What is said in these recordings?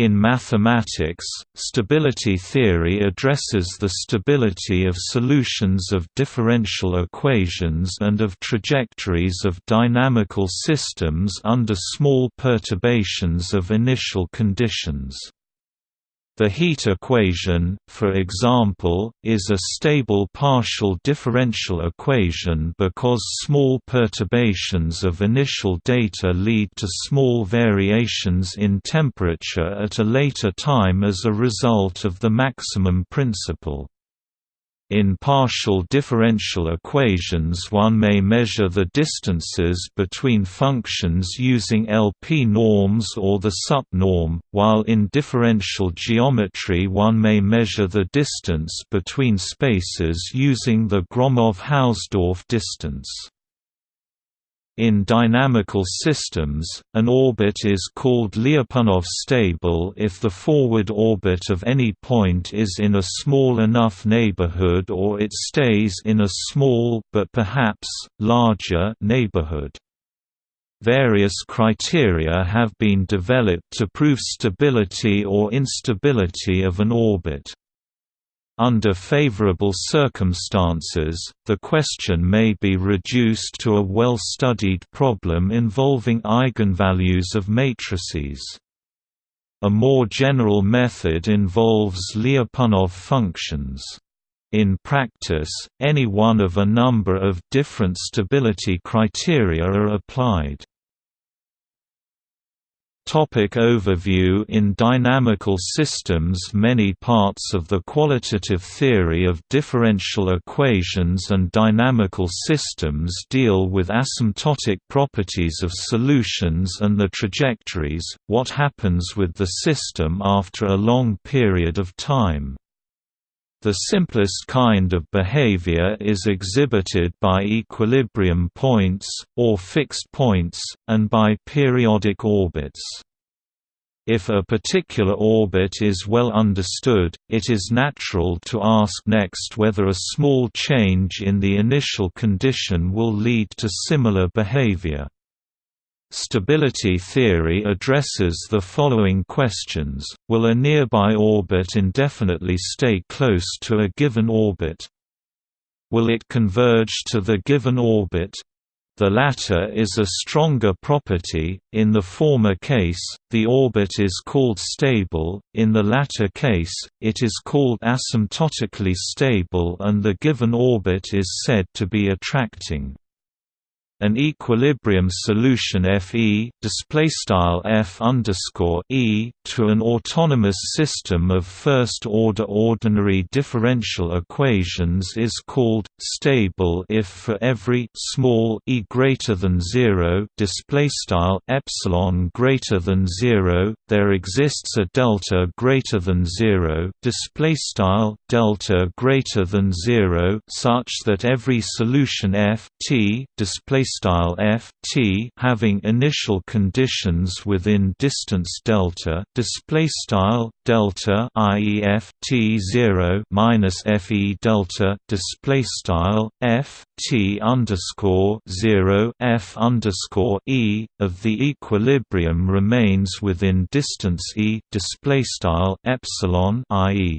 In mathematics, stability theory addresses the stability of solutions of differential equations and of trajectories of dynamical systems under small perturbations of initial conditions. The heat equation, for example, is a stable partial differential equation because small perturbations of initial data lead to small variations in temperature at a later time as a result of the maximum principle. In partial differential equations one may measure the distances between functions using LP norms or the sup norm, while in differential geometry one may measure the distance between spaces using the Gromov-Hausdorff distance. In dynamical systems, an orbit is called Lyapunov stable if the forward orbit of any point is in a small enough neighborhood or it stays in a small but perhaps, larger neighborhood. Various criteria have been developed to prove stability or instability of an orbit. Under favorable circumstances, the question may be reduced to a well-studied problem involving eigenvalues of matrices. A more general method involves Lyapunov functions. In practice, any one of a number of different stability criteria are applied. Topic overview In dynamical systems many parts of the qualitative theory of differential equations and dynamical systems deal with asymptotic properties of solutions and the trajectories, what happens with the system after a long period of time. The simplest kind of behavior is exhibited by equilibrium points, or fixed points, and by periodic orbits. If a particular orbit is well understood, it is natural to ask next whether a small change in the initial condition will lead to similar behavior. Stability theory addresses the following questions, will a nearby orbit indefinitely stay close to a given orbit? Will it converge to the given orbit? The latter is a stronger property, in the former case, the orbit is called stable, in the latter case, it is called asymptotically stable and the given orbit is said to be attracting. An equilibrium solution Fe displaystyle F underscore E to an autonomous system of first-order ordinary differential equations is called stable if for every small e greater than zero displaystyle epsilon greater than zero there exists a delta greater than zero displaystyle delta greater than zero such that every solution F T display style f t having initial conditions within distance delta display style delta i.e. f t 0 minus f e delta display style f t underscore 0 f underscore e of the equilibrium remains within distance e display style epsilon i.e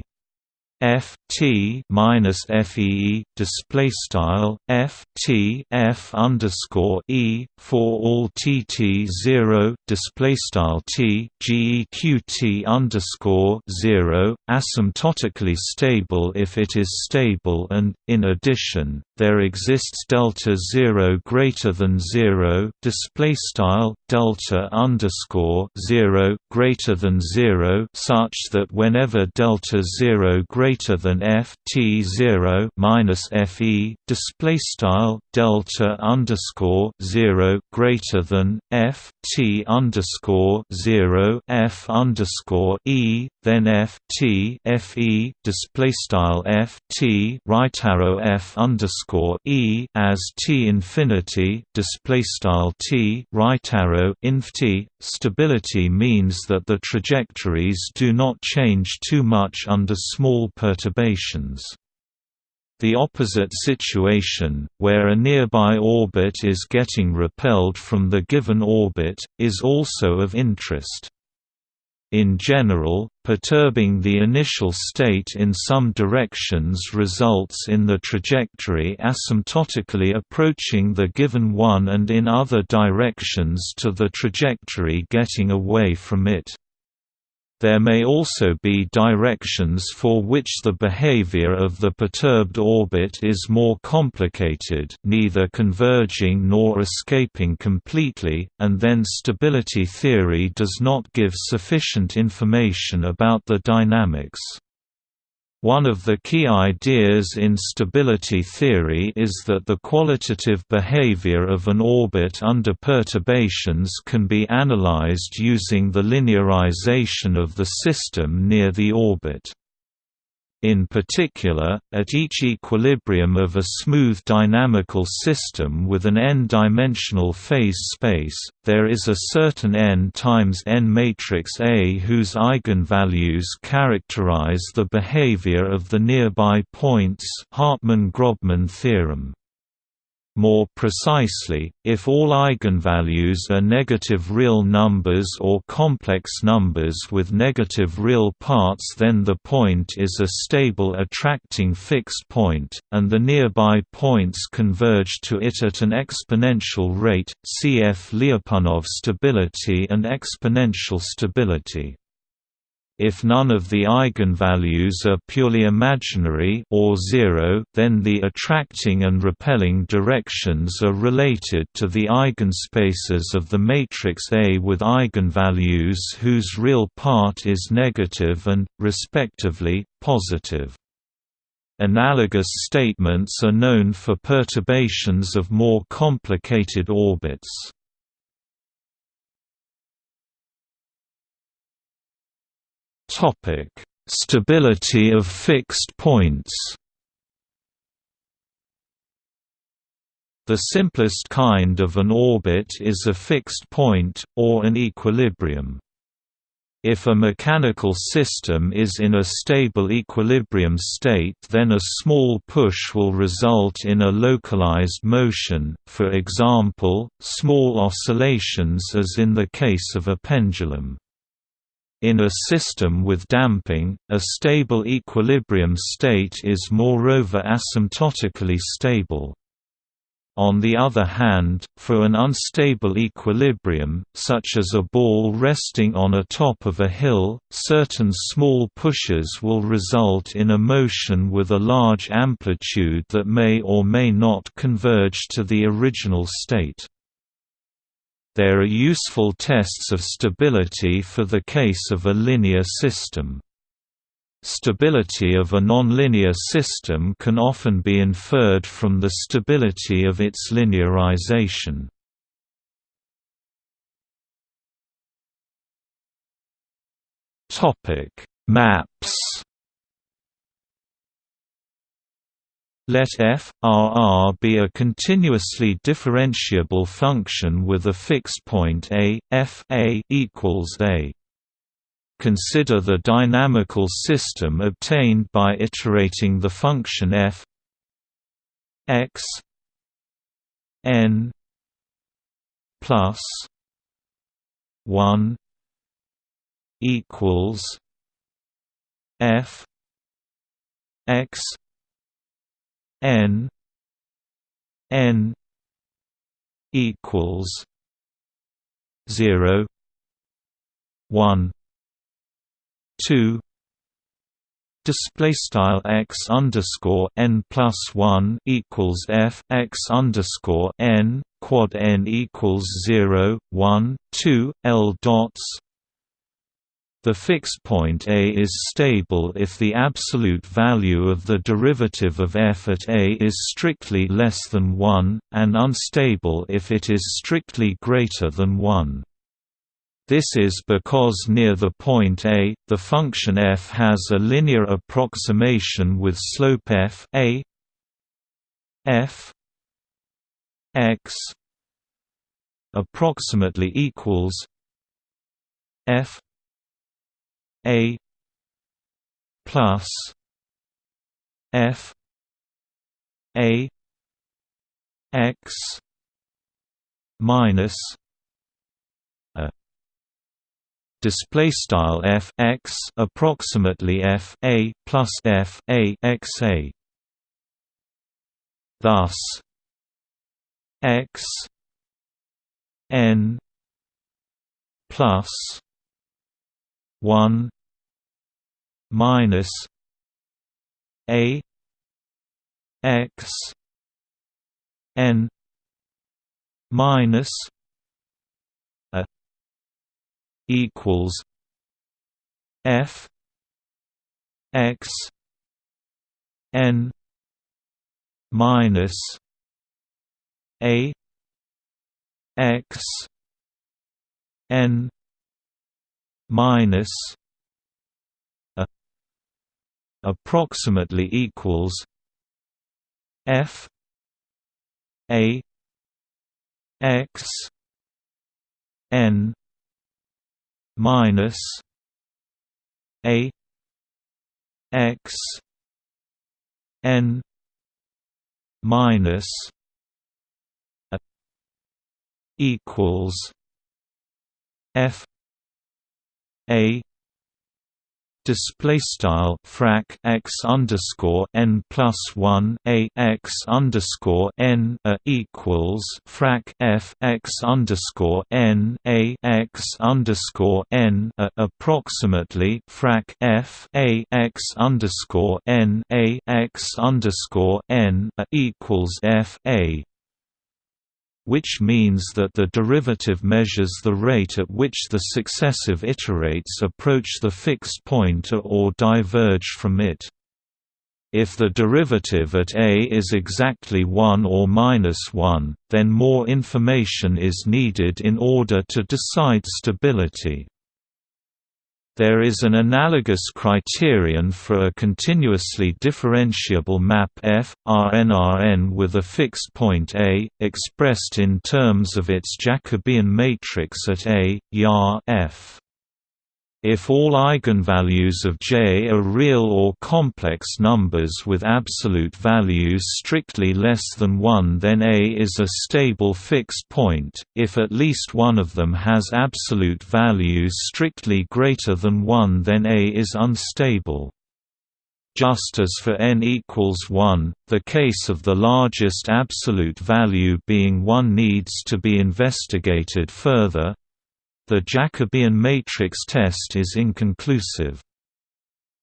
f t minus f e display style f t f underscore e for all t t zero display style t g e q t underscore zero asymptotically stable if it is stable and in addition there exists delta zero greater than zero display style delta underscore zero greater than zero such that whenever delta zero greater than f t zero minus f e display style delta underscore zero greater than f t underscore zero f underscore e then f t f e display style f t right arrow f underscore e as t infinity display style t right arrow inf t. Stability means that the trajectories do not change too much under small perturbations. The opposite situation, where a nearby orbit is getting repelled from the given orbit, is also of interest. In general, perturbing the initial state in some directions results in the trajectory asymptotically approaching the given one and in other directions to the trajectory getting away from it. There may also be directions for which the behavior of the perturbed orbit is more complicated neither converging nor escaping completely, and then stability theory does not give sufficient information about the dynamics. One of the key ideas in stability theory is that the qualitative behavior of an orbit under perturbations can be analyzed using the linearization of the system near the orbit. In particular, at each equilibrium of a smooth dynamical system with an n-dimensional phase space, there is a certain n times n matrix A whose eigenvalues characterize the behavior of the nearby points Hartman-Grobman theorem. More precisely, if all eigenvalues are negative real numbers or complex numbers with negative real parts then the point is a stable attracting fixed point, and the nearby points converge to it at an exponential rate, cf Lyapunov stability and exponential stability. If none of the eigenvalues are purely imaginary or zero, then the attracting and repelling directions are related to the eigenspaces of the matrix A with eigenvalues whose real part is negative and, respectively, positive. Analogous statements are known for perturbations of more complicated orbits. Topic: Stability of fixed points. The simplest kind of an orbit is a fixed point, or an equilibrium. If a mechanical system is in a stable equilibrium state then a small push will result in a localized motion, for example, small oscillations as in the case of a pendulum. In a system with damping, a stable equilibrium state is moreover asymptotically stable. On the other hand, for an unstable equilibrium, such as a ball resting on a top of a hill, certain small pushes will result in a motion with a large amplitude that may or may not converge to the original state. There are useful tests of stability for the case of a linear system. Stability of a nonlinear system can often be inferred from the stability of its linearization. Maps Let f, R R be a continuously differentiable function with a fixed point a, f a equals a. Consider the dynamical system obtained by iterating the function f x n plus 1 equals f x n n equals 0 1 2 Display style x underscore n plus one equals f x underscore n quad n equals zero one two l dots the fixed point A is stable if the absolute value of the derivative of f at A is strictly less than 1, and unstable if it is strictly greater than 1. This is because near the point A, the function f has a linear approximation with slope f a f x approximately equals f a plus F A X minus a display style f x approximately f a plus f a x a. Thus, x n plus one minus a x n minus a equals f x n minus a x n minus a approximately equals f a x n minus a x n minus a equals f a display style frac x underscore n plus one a x underscore n a equals frac f x underscore n a x underscore n a approximately frac f a x underscore n a x underscore n a equals f a which means that the derivative measures the rate at which the successive iterates approach the fixed point or diverge from it. If the derivative at a is exactly 1 or minus 1, then more information is needed in order to decide stability. There is an analogous criterion for a continuously differentiable map F, Rn with a fixed point A, expressed in terms of its Jacobian matrix at A, YAR F. If all eigenvalues of J are real or complex numbers with absolute values strictly less than 1 then A is a stable fixed point, if at least one of them has absolute values strictly greater than 1 then A is unstable. Just as for n equals 1, the case of the largest absolute value being 1 needs to be investigated further, the Jacobian matrix test is inconclusive.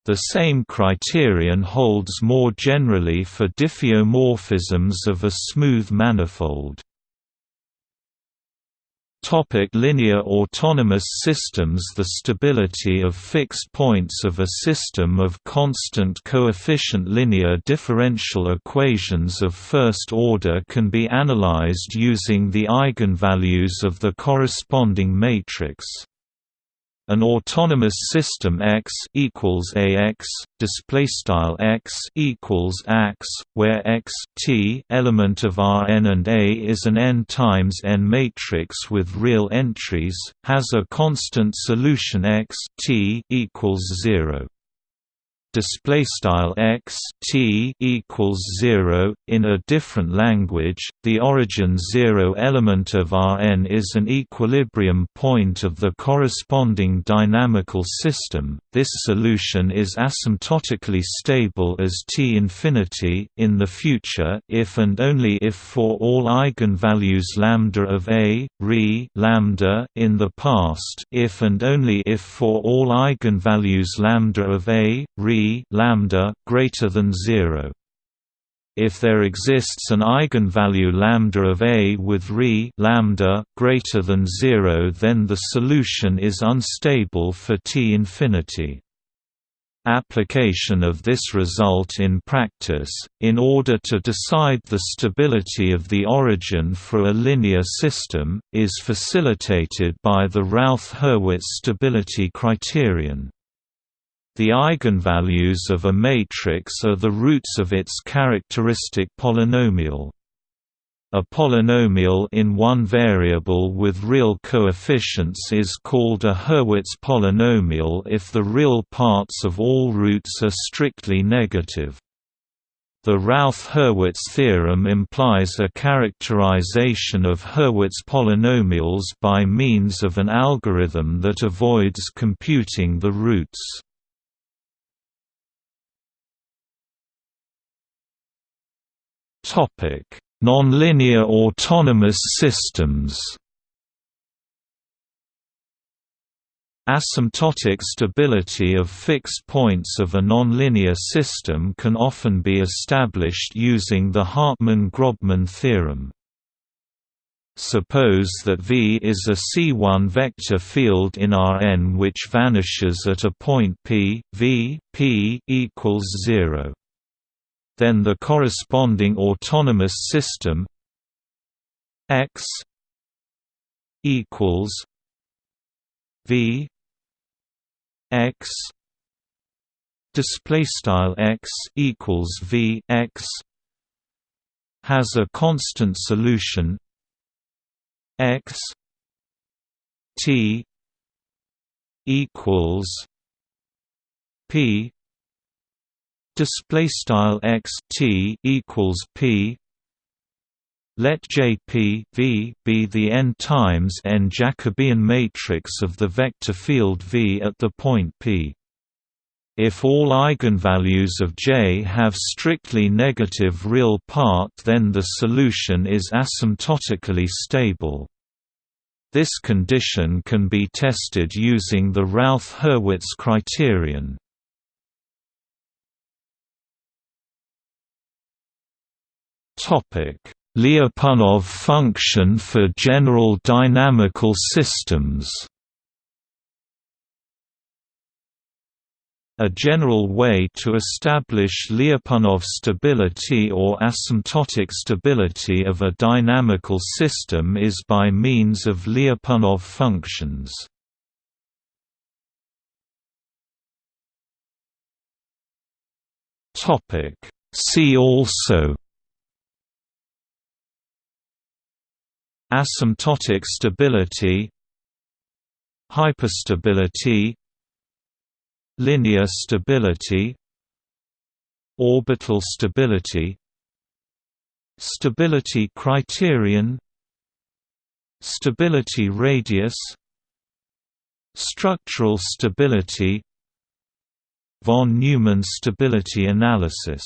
The same criterion holds more generally for diffeomorphisms of a smooth manifold. Topic linear autonomous systems The stability of fixed points of a system of constant coefficient linear differential equations of first order can be analyzed using the eigenvalues of the corresponding matrix. An autonomous system X equals AX display style X equals AX where X T element of Rn and A is an n times n matrix with real entries has a constant solution X T equals 0 display style x t equals 0 in a different language the origin 0 element of Rn is an equilibrium point of the corresponding dynamical system. This solution is asymptotically stable as t infinity. In the future if and only if for all eigenvalues lambda of a re lambda in the past if and only if for all eigenvalues lambda of a re lambda greater than 0 if there exists an eigenvalue lambda of A with Re lambda greater than 0 then the solution is unstable for T infinity. Application of this result in practice, in order to decide the stability of the origin for a linear system, is facilitated by the Routh-Hurwitz stability criterion. The eigenvalues of a matrix are the roots of its characteristic polynomial. A polynomial in one variable with real coefficients is called a Hurwitz polynomial if the real parts of all roots are strictly negative. The Routh-Hurwitz theorem implies a characterization of Hurwitz polynomials by means of an algorithm that avoids computing the roots. Nonlinear autonomous systems Asymptotic stability of fixed points of a nonlinear system can often be established using the Hartman-Grobman theorem. Suppose that V is a C1 vector field in Rn which vanishes at a point p, v, p equals 0. Then the corresponding autonomous system. X equals v x display style x equals v x has a constant solution. X t equals p display style x t equals p let J p v be the n times n Jacobian matrix of the vector field V at the point P. If all eigenvalues of J have strictly negative real part then the solution is asymptotically stable. This condition can be tested using the Routh-Hurwitz criterion. Lyapunov function for general dynamical systems. A general way to establish Lyapunov stability or asymptotic stability of a dynamical system is by means of Lyapunov functions. See also Asymptotic stability Hyperstability Linear stability Orbital stability Stability criterion Stability radius Structural stability Von Neumann stability analysis